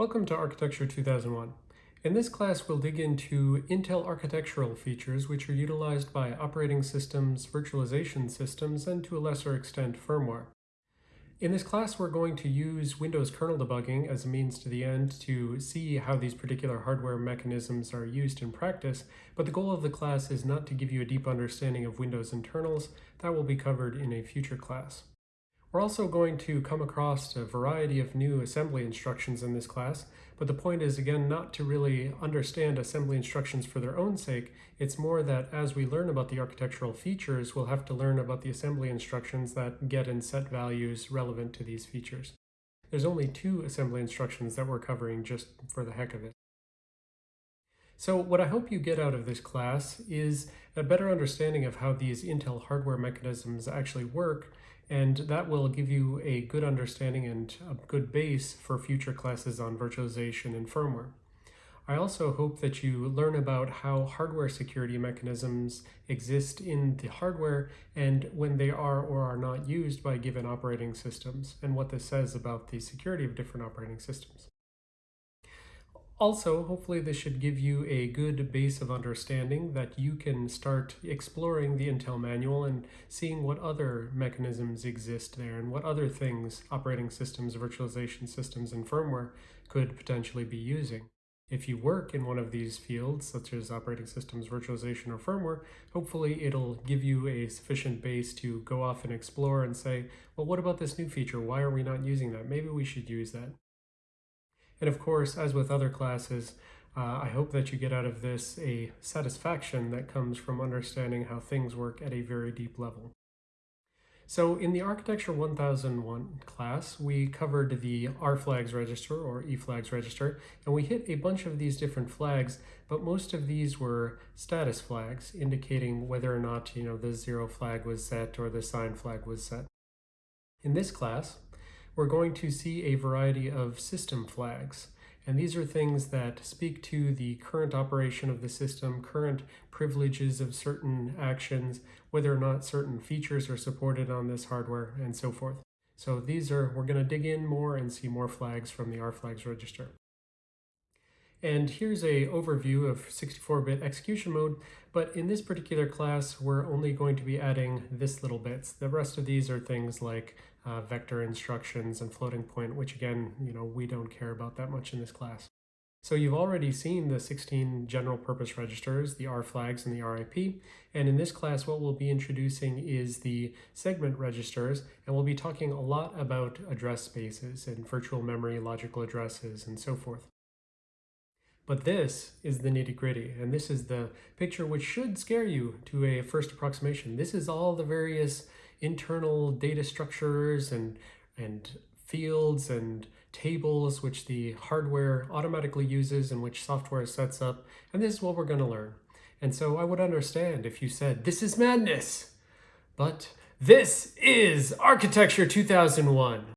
Welcome to Architecture 2001. In this class, we'll dig into Intel architectural features which are utilized by operating systems, virtualization systems, and to a lesser extent, firmware. In this class, we're going to use Windows kernel debugging as a means to the end to see how these particular hardware mechanisms are used in practice, but the goal of the class is not to give you a deep understanding of Windows internals. That will be covered in a future class. We're also going to come across a variety of new assembly instructions in this class, but the point is, again, not to really understand assembly instructions for their own sake. It's more that as we learn about the architectural features, we'll have to learn about the assembly instructions that get and set values relevant to these features. There's only two assembly instructions that we're covering just for the heck of it. So what I hope you get out of this class is a better understanding of how these Intel hardware mechanisms actually work and that will give you a good understanding and a good base for future classes on virtualization and firmware. I also hope that you learn about how hardware security mechanisms exist in the hardware and when they are or are not used by given operating systems and what this says about the security of different operating systems. Also, hopefully this should give you a good base of understanding that you can start exploring the Intel manual and seeing what other mechanisms exist there and what other things operating systems, virtualization systems, and firmware could potentially be using. If you work in one of these fields, such as operating systems, virtualization, or firmware, hopefully it'll give you a sufficient base to go off and explore and say, well, what about this new feature? Why are we not using that? Maybe we should use that. And of course, as with other classes, uh, I hope that you get out of this a satisfaction that comes from understanding how things work at a very deep level. So in the Architecture 1001 class, we covered the R flags register or E flags register, and we hit a bunch of these different flags, but most of these were status flags, indicating whether or not you know the zero flag was set or the sign flag was set. In this class, we're going to see a variety of system flags. And these are things that speak to the current operation of the system, current privileges of certain actions, whether or not certain features are supported on this hardware, and so forth. So these are, we're going to dig in more and see more flags from the R flags register. And here's a overview of 64-bit execution mode, but in this particular class, we're only going to be adding this little bits. The rest of these are things like uh, vector instructions and floating point, which again, you know, we don't care about that much in this class. So you've already seen the 16 general purpose registers, the R flags and the RIP. And in this class, what we'll be introducing is the segment registers, and we'll be talking a lot about address spaces and virtual memory logical addresses and so forth. But this is the nitty gritty, and this is the picture which should scare you to a first approximation. This is all the various internal data structures and, and fields and tables which the hardware automatically uses and which software sets up. And this is what we're going to learn. And so I would understand if you said, this is madness. But this is Architecture 2001.